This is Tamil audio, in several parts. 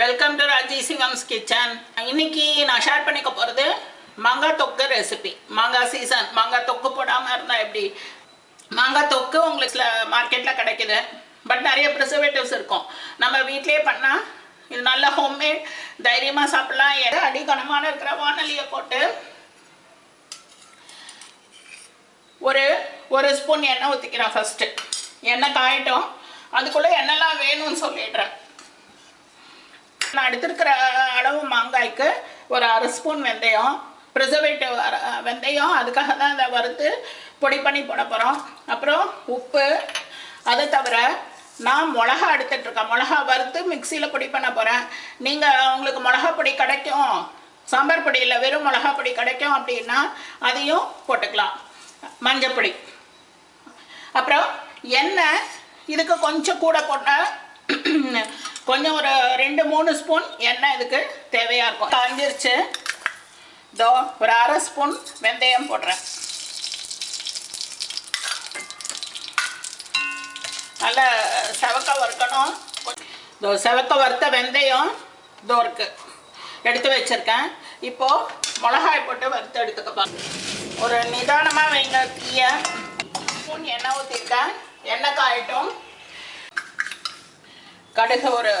Welcome to Raji Sivam's kitchen இன்னைக்கு நான் ஷேர் பண்ணிக்க போகிறது மாங்காய் தொக்கு ரெசிபி மாங்காய் சீசன் மாங்காய் தொக்கு போடாமல் இருந்தால் எப்படி? மாங்காய் தொக்கு உங்களுக்கு மார்க்கெட்டில் கிடைக்குது. பட் நிறைய ப்ரிசர்வேட்டிவ்ஸ் இருக்கும். நம்ம வீட்டிலேயே பண்ணால் இது நல்ல ஹோம்மேட் தைரியமாக சாப்பிட்லாம். எடை அடிக்கணமான இருக்கிற வானொலியை போட்டு ஒரு ஒரு ஸ்பூன் எண்ணெய் ஊற்றிக்கிறேன் ஃபஸ்ட்டு எண்ணெய் காயட்டும். அதுக்குள்ளே என்னெல்லாம் வேணும்னு சொல்லிடுறேன். நான் எடுத்திருக்கிற அளவு மாங்காய்க்கு ஒரு அரை ஸ்பூன் வெந்தயம் ப்ரிசர்வேட்டிவ் வெந்தயம் அதுக்காக தான் அதை வறுத்து பொடி பண்ணி போட போகிறோம் அப்புறம் உப்பு அதை தவிர நான் மிளகா எடுத்துட்ருக்கேன் மிளகா வறுத்து மிக்சியில் பொடி பண்ண போகிறேன் நீங்கள் உங்களுக்கு மிளகா பொடி கிடைக்கும் சாம்பார் பொடி இல்லை வெறும் மிளகா பொடி கிடைக்கும் அப்படின்னா அதையும் போட்டுக்கலாம். மஞ்சப்பொடி அப்புறம் எண்ணெய் இதுக்கு கொஞ்சம் கூட போட்டால் கொஞ்சம் ஒரு ரெண்டு மூணு ஸ்பூன் எண்ணெய் இதுக்கு தேவையாக இருக்கும். காஞ்சிருச்சு. இதோ ஒரு அரை ஸ்பூன் வெந்தயம் போடுறேன். நல்லா செவக்க வறுக்கணும். இதோ செவக்க வறுத்த வெந்தயம் இதோ இருக்கு. எடுத்து வச்சுருக்கேன். இப்போது மிளகாய் போட்டு வறுத்து எடுத்துக்கப்பா ஒரு நிதானமாக வைங்க. தீய. ஸ்பூன் எண்ணெய் ஊற்றிருக்கேன் எண்ணெய் காயட்டும். கடுகு ஒரு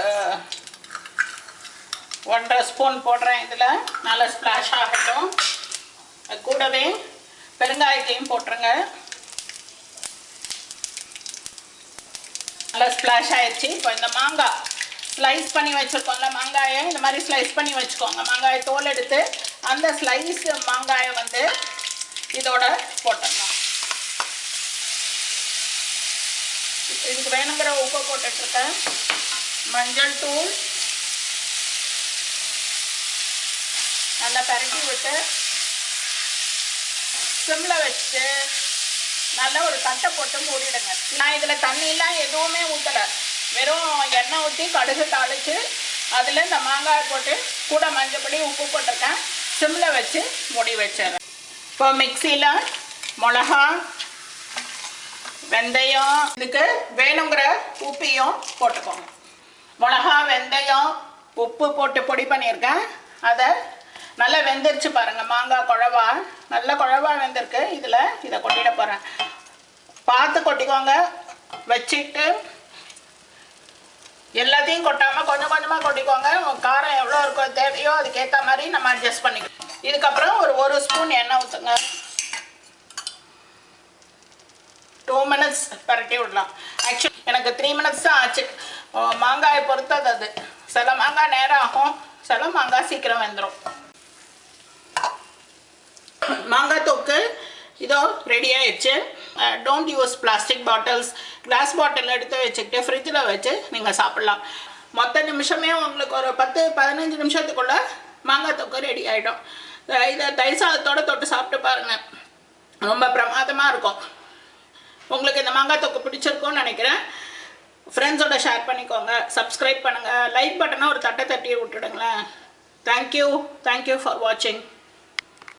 ஒன்றரை ஸ்பூன் போடுறேன் இதில். நல்லா ஸ்ப்ளாஷ் ஆகட்டும். கூடவே பெருங்காயத்தையும் போட்டுருங்க. நல்லா ஸ்ப்ளாஷ் ஆயிடுச்சு. இப்போ இந்த மாங்காய் ஸ்லைஸ் பண்ணி வச்சுருக்கோம்ல மாங்காயை இந்த மாதிரி ஸ்லைஸ் பண்ணி வச்சுக்கோங்க. மாங்காயை தோல் எடுத்து அந்த ஸ்லைஸ் மாங்காயை வந்து இதோட போட்டுடலாம். இதுக்கு வேணுங்கிற உப்பை போட்டுட்ருக்கேன். மஞ்சள் தூள். நல்லா பரட்டி விட்டு சிம்மில் வச்சுட்டு நல்லா ஒரு தட்டை போட்டு மூடிடுங்க. நான் இதில் தண்ணியெலாம் எதுவுமே ஊற்றலை வெறும் எண்ணெய் ஊற்றி கடுகு தாளித்து அதில் இந்த மாங்காய் போட்டு கூட மஞ்சப்பொடி உப்பு போட்டிருக்கேன். சிம்மில் வச்சு மூடி வச்சிடுறேன். இப்போ மிக்சியில் மிளகா வெந்தயம் இதுக்கு வேணுங்கிற உப்பையும் போட்டுக்கோங்க. மிளகா வெந்தயம் உப்பு போட்டு பொடி பண்ணியிருக்கேன். அதை நல்லா வெந்துருச்சு பாருங்கள் மாங்காய் குழவா. நல்ல குழவா வெந்திருக்கு. இதில் இதை கொட்டிட போகிறேன் பார்த்து கொட்டிக்கோங்க. வச்சுட்டு எல்லாத்தையும் கொட்டாமல் கொஞ்சம் கொஞ்சமாக கொட்டிக்கோங்க. காரம் எவ்வளோ இருக்கோ தேவையோ அதுக்கேற்ற மாதிரி நம்ம அட்ஜஸ்ட் பண்ணிக்கலாம். இதுக்கப்புறம் ஒரு ஒரு ஸ்பூன் எண்ணெய் ஊற்றுங்க டூ மினிட்ஸ் பரட்டி விடலாம். ஆக்சுவலி எனக்கு த்ரீ மினிட்ஸ் தான் ஆச்சு. மாங்காயை பொறுத்தது அது. சில மாங்காய் நேரம் ஆகும். சில மாங்காய் சீக்கிரம் வெந்துடும் மாங்காய் தொக்கு இதோ ரெடி ஆயிடுச்சு. Don't use plastic bottles glass bottle எடுத்து வச்சுக்கிட்டு ஃப்ரிட்ஜில் வச்சு நீங்கள் சாப்பிட்லாம். மொத்த நிமிஷமே உங்களுக்கு ஒரு பத்து பதினஞ்சு நிமிஷத்துக்குள்ளே மாங்காய் தொக்கு ரெடி ஆகிடும் இதை தயிர் சாதத்தோடு தொட்டு சாப்பிட்டு பாருங்கள் ரொம்ப பிரமாதமாக இருக்கும். உங்களுக்கு இந்த மாங்காய் தொக்கு பிடிச்சிருக்கோன்னு நினைக்கிறேன். ஃப்ரெண்ட்ஸோட ஷேர் பண்ணிக்கோங்க. சப்ஸ்கிரைப் பண்ணுங்கள் லைக் பட்டனை ஒரு தட்டை தட்டி விட்டுடுங்களேன். தேங்க்யூ தேங்க்யூ ஃபார் வாட்சிங்